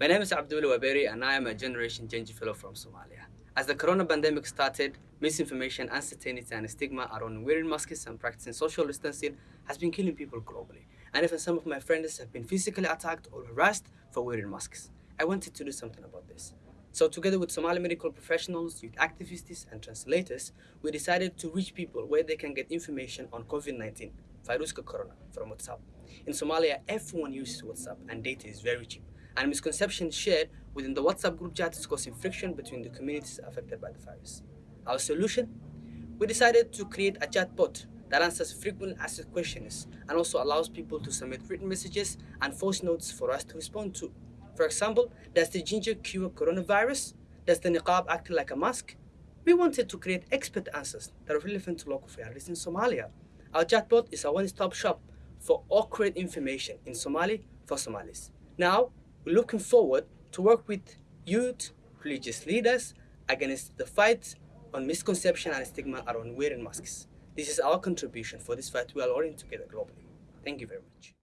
My name is Abdullah Waberi and I am a Generation Change Fellow from Somalia. As the corona pandemic started, misinformation, uncertainty and stigma around wearing masks and practicing social distancing has been killing people globally. And even some of my friends have been physically attacked or harassed for wearing masks. I wanted to do something about this. So together with Somali medical professionals, youth activists and translators, we decided to reach people where they can get information on COVID-19, Viruska Corona, from WhatsApp. In Somalia, everyone uses WhatsApp and data is very cheap and misconceptions shared within the WhatsApp group chat is causing friction between the communities affected by the virus. Our solution? We decided to create a chatbot that answers frequently asked questions and also allows people to submit written messages and voice notes for us to respond to. For example, does the ginger cure coronavirus? Does the niqab act like a mask? We wanted to create expert answers that are relevant to local families in Somalia. Our chatbot is a one-stop shop for accurate information in Somali for Somalis. Now, looking forward to work with youth, religious leaders against the fight on misconception and stigma around wearing masks. This is our contribution for this fight we are all in together globally. Thank you very much.